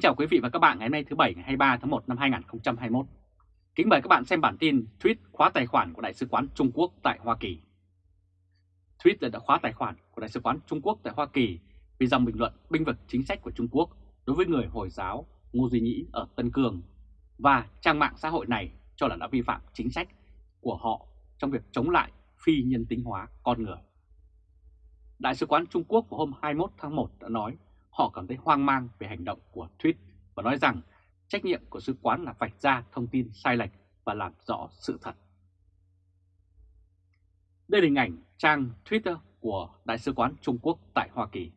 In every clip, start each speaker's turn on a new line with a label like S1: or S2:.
S1: Kính chào quý vị và các bạn ngày hôm nay thứ Bảy ngày 23 tháng 1 năm 2021. Kính mời các bạn xem bản tin tweet khóa tài khoản của Đại sứ quán Trung Quốc tại Hoa Kỳ. Tweet đã khóa tài khoản của Đại sứ quán Trung Quốc tại Hoa Kỳ vì dòng bình luận binh vực chính sách của Trung Quốc đối với người Hồi giáo Ngô Duy Nhĩ ở Tân Cương và trang mạng xã hội này cho là đã vi phạm chính sách của họ trong việc chống lại phi nhân tính hóa con người. Đại sứ quán Trung Quốc vào hôm 21 tháng 1 đã nói họ cảm thấy hoang mang về hành động của Tweet và nói rằng trách nhiệm của sứ quán là vạch ra thông tin sai lệch và làm rõ sự thật. Đây là hình ảnh trang Twitter của Đại sứ quán Trung Quốc tại Hoa Kỳ.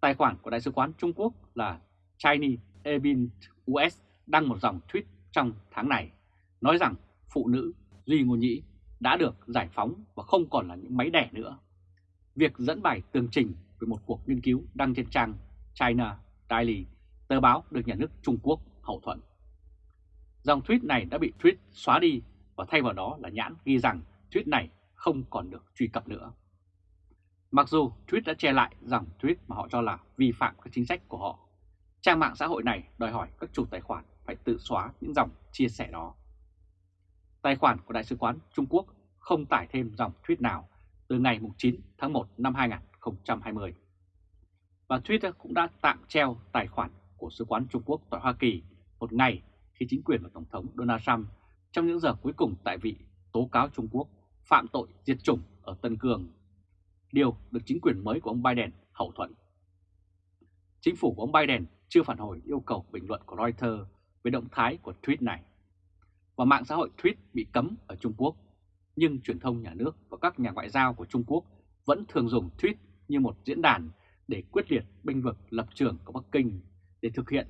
S1: Tài khoản của Đại sứ quán Trung Quốc là Chinese Ebin US đăng một dòng tweet trong tháng này, nói rằng phụ nữ Duy Ngô Nhĩ đã được giải phóng và không còn là những máy đẻ nữa. Việc dẫn bài tường trình về một cuộc nghiên cứu đăng trên trang China Daily, tờ báo được nhà nước Trung Quốc hậu thuẫn. Dòng tweet này đã bị tweet xóa đi và thay vào đó là nhãn ghi rằng tweet này không còn được truy cập nữa. Mặc dù tweet đã che lại dòng tweet mà họ cho là vi phạm các chính sách của họ, trang mạng xã hội này đòi hỏi các chủ tài khoản phải tự xóa những dòng chia sẻ đó. Tài khoản của Đại sứ quán Trung Quốc không tải thêm dòng tweet nào từ ngày 9 tháng 1 năm 2020. 2020 Và Twitter cũng đã tạm treo tài khoản của Sứ quán Trung Quốc tại Hoa Kỳ một ngày khi chính quyền và Tổng thống Donald Trump trong những giờ cuối cùng tại vị tố cáo Trung Quốc phạm tội diệt chủng ở Tân Cương. Điều được chính quyền mới của ông Biden hậu thuẫn. Chính phủ của ông Biden chưa phản hồi yêu cầu bình luận của Reuters về động thái của tweet này. Và mạng xã hội tweet bị cấm ở Trung Quốc, nhưng truyền thông nhà nước và các nhà ngoại giao của Trung Quốc vẫn thường dùng tweet như một diễn đàn để quyết liệt binh vực lập trường của Bắc Kinh để thực hiện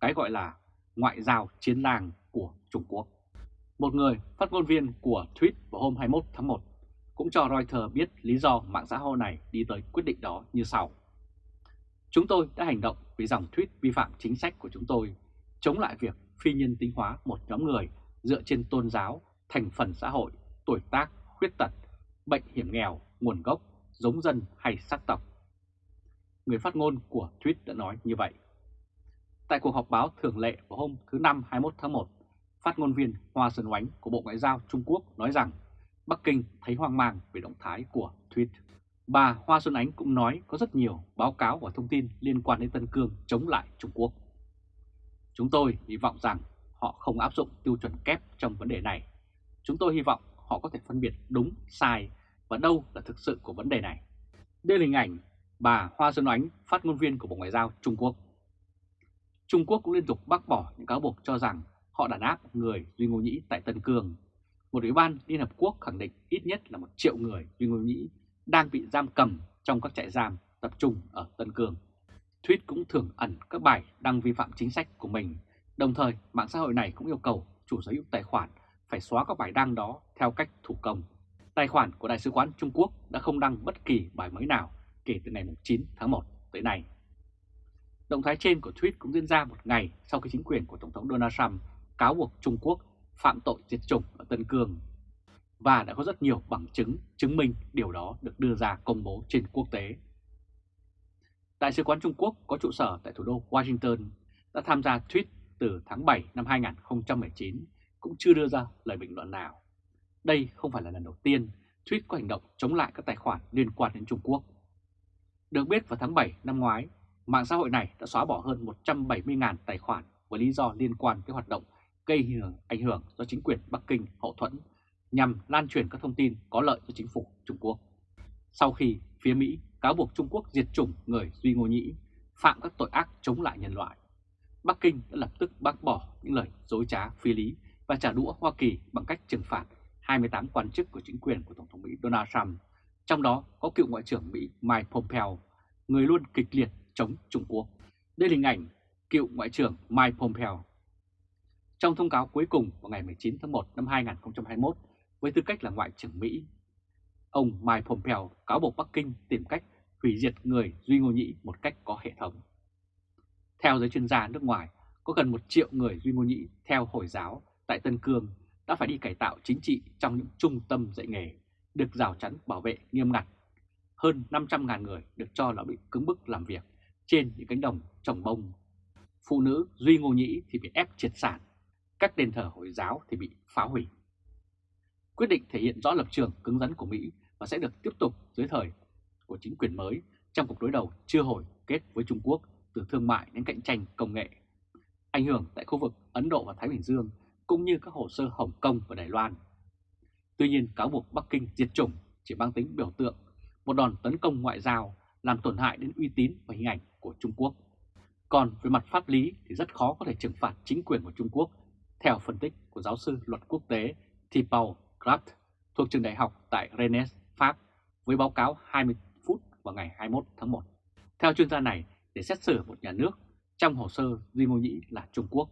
S1: cái gọi là ngoại giao chiến làng của Trung Quốc. Một người phát ngôn viên của tweet vào hôm 21 tháng 1 cũng cho Reuters biết lý do mạng xã hội này đi tới quyết định đó như sau. Chúng tôi đã hành động vì dòng tweet vi phạm chính sách của chúng tôi, chống lại việc phi nhân tính hóa một nhóm người dựa trên tôn giáo, thành phần xã hội, tuổi tác, khuyết tật, bệnh hiểm nghèo, nguồn gốc, giống dân hay sắc tộc. Người phát ngôn của Tweet đã nói như vậy. Tại cuộc họp báo thường lệ vào hôm thứ Năm 21 tháng 1, phát ngôn viên Hoa Xuân Oánh của Bộ Ngoại giao Trung Quốc nói rằng Bắc Kinh thấy hoang mang về động thái của Tweet. Bà Hoa Xuân Ánh cũng nói có rất nhiều báo cáo và thông tin liên quan đến Tân Cương chống lại Trung Quốc. Chúng tôi hy vọng rằng họ không áp dụng tiêu chuẩn kép trong vấn đề này. Chúng tôi hy vọng họ có thể phân biệt đúng, sai và đâu là thực sự của vấn đề này. Đây là hình ảnh bà Hoa Xuân Oánh, phát ngôn viên của Bộ Ngoại giao Trung Quốc. Trung Quốc cũng liên tục bác bỏ những cáo buộc cho rằng họ đàn áp người Duy Ngô Nhĩ tại Tân Cương. Một ủy ban Liên Hợp Quốc khẳng định ít nhất là một triệu người Duy Ngô Nhĩ đang bị giam cầm trong các trại giam tập trung ở Tân Cương. Thuyết cũng thường ẩn các bài đăng vi phạm chính sách của mình. Đồng thời, mạng xã hội này cũng yêu cầu chủ sở hữu tài khoản phải xóa các bài đăng đó theo cách thủ công. Tài khoản của Đại sứ quán Trung Quốc đã không đăng bất kỳ bài mới nào kể từ ngày 9 tháng 1 tới nay. Động thái trên của tweet cũng diễn ra một ngày sau khi chính quyền của Tổng thống Donald Trump cáo buộc Trung Quốc phạm tội diệt chủng ở Tân Cương và đã có rất nhiều bằng chứng chứng minh điều đó được đưa ra công bố trên quốc tế. Đại sứ quán Trung Quốc có trụ sở tại thủ đô Washington đã tham gia tweet từ tháng 7 năm 2019 cũng chưa đưa ra lời bình luận nào. Đây không phải là lần đầu tiên tweet có hành động chống lại các tài khoản liên quan đến Trung Quốc. Được biết vào tháng 7 năm ngoái, mạng xã hội này đã xóa bỏ hơn 170.000 tài khoản với lý do liên quan tới hoạt động gây hưởng ảnh hưởng do chính quyền Bắc Kinh hậu thuẫn nhằm lan truyền các thông tin có lợi cho chính phủ Trung Quốc. Sau khi phía Mỹ cáo buộc Trung Quốc diệt chủng người Duy Ngô Nhĩ, phạm các tội ác chống lại nhân loại, Bắc Kinh đã lập tức bác bỏ những lời dối trá phi lý và trả đũa Hoa Kỳ bằng cách trừng phạt 28 quan chức của chính quyền của Tổng thống Mỹ Donald Trump, trong đó có cựu Ngoại trưởng Mỹ Mike Pompeo, người luôn kịch liệt chống Trung Quốc. Đây là hình ảnh cựu Ngoại trưởng Mike Pompeo. Trong thông cáo cuối cùng vào ngày 19 tháng 1 năm 2021 với tư cách là Ngoại trưởng Mỹ, ông Mike Pompeo cáo buộc Bắc Kinh tìm cách hủy diệt người Duy Ngô Nhĩ một cách có hệ thống. Theo giới chuyên gia nước ngoài, có gần một triệu người Duy Ngô Nhĩ theo Hồi giáo tại Tân Cương đã phải đi cải tạo chính trị trong những trung tâm dạy nghề, được rào chắn bảo vệ nghiêm ngặt. Hơn 500.000 người được cho là bị cứng bức làm việc trên những cánh đồng trồng bông. phụ nữ Duy Ngô Nhĩ thì bị ép triệt sản, các đền thờ Hồi giáo thì bị phá hủy. Quyết định thể hiện rõ lập trường cứng rắn của Mỹ và sẽ được tiếp tục dưới thời của chính quyền mới trong cuộc đối đầu chưa hồi kết với Trung Quốc từ thương mại đến cạnh tranh công nghệ. Ảnh hưởng tại khu vực Ấn Độ và Thái Bình Dương cũng như các hồ sơ Hồng Kông và Đài Loan. Tuy nhiên cáo buộc Bắc Kinh diệt chủng chỉ mang tính biểu tượng, một đòn tấn công ngoại giao làm tổn hại đến uy tín và hình ảnh của Trung Quốc. Còn về mặt pháp lý thì rất khó có thể trừng phạt chính quyền của Trung Quốc, theo phân tích của giáo sư luật quốc tế Thibaut Kraft thuộc trường đại học tại Rennes, Pháp, với báo cáo 20 phút vào ngày 21 tháng 1. Theo chuyên gia này, để xét xử một nhà nước trong hồ sơ Duy Ngô Nhĩ là Trung Quốc,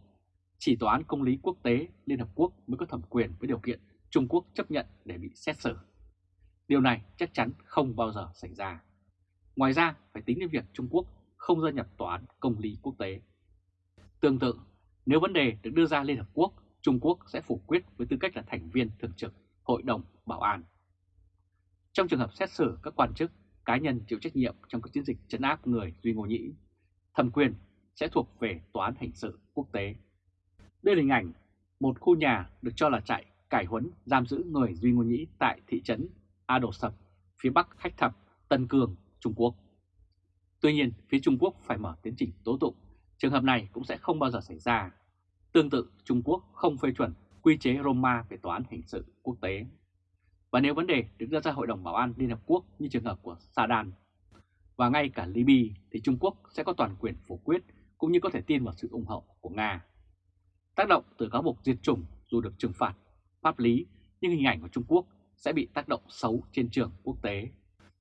S1: chỉ Tòa án Công lý Quốc tế Liên Hợp Quốc mới có thẩm quyền với điều kiện Trung Quốc chấp nhận để bị xét xử. Điều này chắc chắn không bao giờ xảy ra. Ngoài ra, phải tính đến việc Trung Quốc không gia nhập Tòa án Công lý Quốc tế. Tương tự, nếu vấn đề được đưa ra Liên Hợp Quốc, Trung Quốc sẽ phủ quyết với tư cách là thành viên thường trực Hội đồng Bảo an. Trong trường hợp xét xử các quan chức, cá nhân chịu trách nhiệm trong các chiến dịch chấn áp người Duy Ngô Nhĩ, thẩm quyền sẽ thuộc về Tòa án Hình sự Quốc tế. Đây là hình ảnh một khu nhà được cho là trại cải huấn giam giữ người Duy Ngô Nhĩ tại thị trấn A Đồ Sập, phía bắc Khách Thập, Tân Cương, Trung Quốc. Tuy nhiên, phía Trung Quốc phải mở tiến trình tố tụng, trường hợp này cũng sẽ không bao giờ xảy ra. Tương tự, Trung Quốc không phê chuẩn quy chế Roma về tòa án hình sự quốc tế. Và nếu vấn đề được đưa ra Hội đồng Bảo an Liên Hợp Quốc như trường hợp của Sadan và ngay cả Libya thì Trung Quốc sẽ có toàn quyền phủ quyết cũng như có thể tin vào sự ủng hộ của Nga. Tác động từ cáo buộc diệt chủng dù được trừng phạt pháp lý nhưng hình ảnh của Trung Quốc sẽ bị tác động xấu trên trường quốc tế.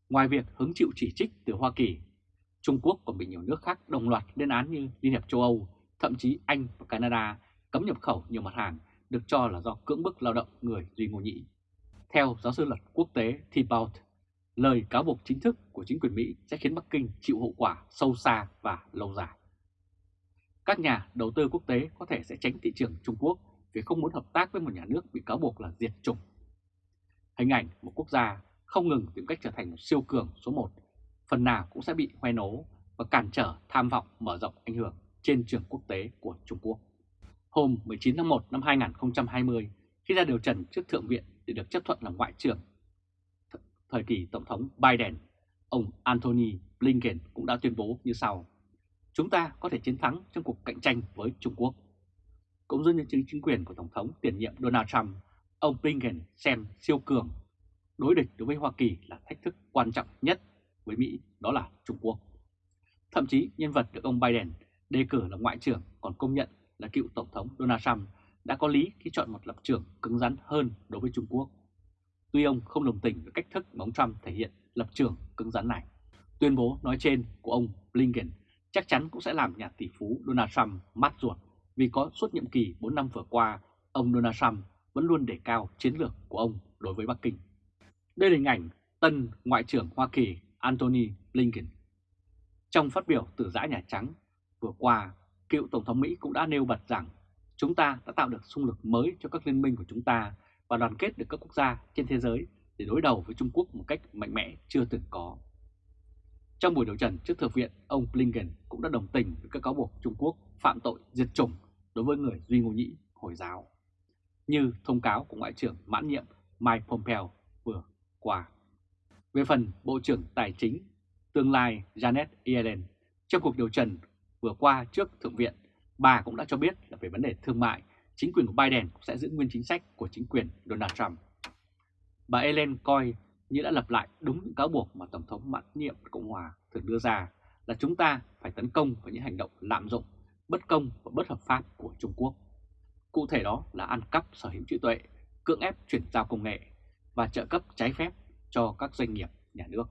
S1: Ngoài việc hứng chịu chỉ trích từ Hoa Kỳ, Trung Quốc còn bị nhiều nước khác đồng loạt lên án như Liên hiệp châu Âu, thậm chí Anh và Canada cấm nhập khẩu nhiều mặt hàng được cho là do cưỡng bức lao động người Duy Ngô Nhĩ. Theo giáo sư luật quốc tế Thibault, lời cáo buộc chính thức của chính quyền Mỹ sẽ khiến Bắc Kinh chịu hậu quả sâu xa và lâu dài. Các nhà đầu tư quốc tế có thể sẽ tránh thị trường Trung Quốc vì không muốn hợp tác với một nhà nước bị cáo buộc là diệt chủng. Hình ảnh một quốc gia không ngừng tìm cách trở thành một siêu cường số 1, phần nào cũng sẽ bị hoen nố và cản trở tham vọng mở rộng ảnh hưởng trên trường quốc tế của Trung Quốc. Hôm 19 tháng 1 năm 2020, khi ra điều trần trước Thượng viện để được chấp thuận làm Ngoại trưởng thời kỳ Tổng thống Biden, ông Anthony Blinken cũng đã tuyên bố như sau. Chúng ta có thể chiến thắng trong cuộc cạnh tranh với Trung Quốc. Cũng giống như chính quyền của Tổng thống tiền nhiệm Donald Trump, ông Blinken xem siêu cường đối địch đối với Hoa Kỳ là thách thức quan trọng nhất với Mỹ, đó là Trung Quốc. Thậm chí nhân vật được ông Biden đề cử là ngoại trưởng còn công nhận là cựu Tổng thống Donald Trump đã có lý khi chọn một lập trường cứng rắn hơn đối với Trung Quốc. Tuy ông không đồng tình với cách thức mà ông Trump thể hiện lập trường cứng rắn này. Tuyên bố nói trên của ông Blinken chắc chắn cũng sẽ làm nhà tỷ phú Donald Trump mát ruột vì có suốt nhiệm kỳ 4 năm vừa qua, ông Donald Trump vẫn luôn đề cao chiến lược của ông đối với Bắc Kinh. Đây là hình ảnh tân Ngoại trưởng Hoa Kỳ Antony Blinken. Trong phát biểu từ giã Nhà Trắng vừa qua, cựu Tổng thống Mỹ cũng đã nêu bật rằng chúng ta đã tạo được xung lực mới cho các liên minh của chúng ta và đoàn kết được các quốc gia trên thế giới để đối đầu với Trung Quốc một cách mạnh mẽ chưa từng có. Trong buổi điều trần trước Thượng viện, ông Blinken cũng đã đồng tình với các cáo buộc Trung Quốc phạm tội diệt chủng đối với người Duy Ngô Nhĩ Hồi giáo, như thông cáo của Ngoại trưởng mãn nhiệm Mike Pompeo vừa qua. Về phần Bộ trưởng Tài chính tương lai Janet Yellen, trong cuộc điều trần vừa qua trước Thượng viện, bà cũng đã cho biết là về vấn đề thương mại, chính quyền của Biden sẽ giữ nguyên chính sách của chính quyền Donald Trump. Bà Yellen coi như đã lặp lại đúng những cáo buộc mà Tổng thống mãn nhiệm Cộng hòa thường đưa ra là chúng ta phải tấn công vào những hành động lạm dụng, bất công và bất hợp pháp của Trung Quốc. Cụ thể đó là ăn cắp sở hữu trí tuệ, cưỡng ép chuyển giao công nghệ và trợ cấp trái phép cho các doanh nghiệp nhà nước.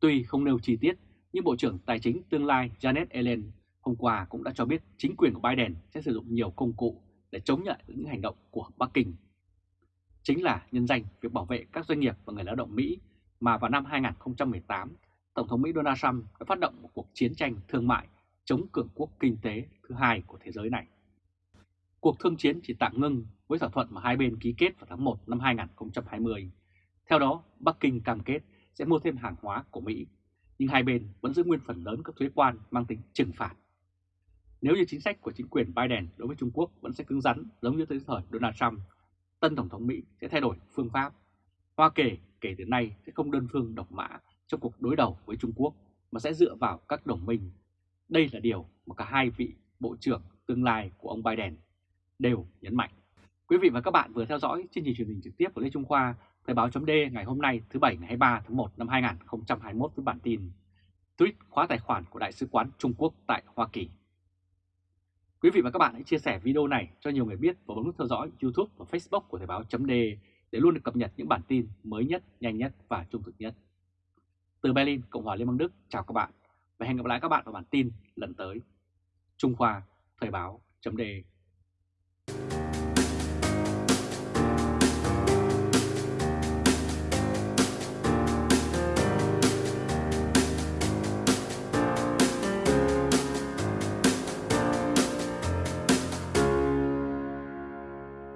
S1: Tuy không nêu chi tiết, nhưng Bộ trưởng Tài chính tương lai Janet Yellen hôm qua cũng đã cho biết chính quyền của Biden sẽ sử dụng nhiều công cụ để chống nhận những hành động của Bắc Kinh. Chính là nhân danh việc bảo vệ các doanh nghiệp và người lao động Mỹ mà vào năm 2018, Tổng thống Mỹ Donald Trump đã phát động một cuộc chiến tranh thương mại chống cường quốc kinh tế thứ hai của thế giới này. Cuộc thương chiến chỉ tạm ngưng với thỏa thuận mà hai bên ký kết vào tháng 1 năm 2020. Theo đó, Bắc Kinh cam kết sẽ mua thêm hàng hóa của Mỹ, nhưng hai bên vẫn giữ nguyên phần lớn các thuế quan mang tính trừng phạt. nếu như chính sách của chính quyền Biden đối với Trung Quốc vẫn sẽ cứng rắn giống như tới thời Donald Trump, tân Tổng thống Mỹ sẽ thay đổi phương pháp. Hoa Kỳ kể từ nay sẽ không đơn phương độc mã trong cuộc đối đầu với Trung Quốc mà sẽ dựa vào các đồng minh. Đây là điều mà cả hai vị Bộ trưởng tương lai của ông Biden đều nhấn mạnh. Quý vị và các bạn vừa theo dõi chương trình truyền hình trực tiếp của Lê Trung Khoa, Thời báo chấm ngày hôm nay thứ Bảy ngày 23 tháng 1 năm 2021 với bản tin Tweet khóa tài khoản của Đại sứ quán Trung Quốc tại Hoa Kỳ. Quý vị và các bạn hãy chia sẻ video này cho nhiều người biết và bấm nút theo dõi YouTube và Facebook của Thời báo chấm để luôn được cập nhật những bản tin mới nhất, nhanh nhất và trung thực nhất. Từ Berlin, Cộng hòa Liên bang Đức, chào các bạn và hẹn gặp lại các bạn vào bản tin lần tới. Trung Khoa, Thời báo chấm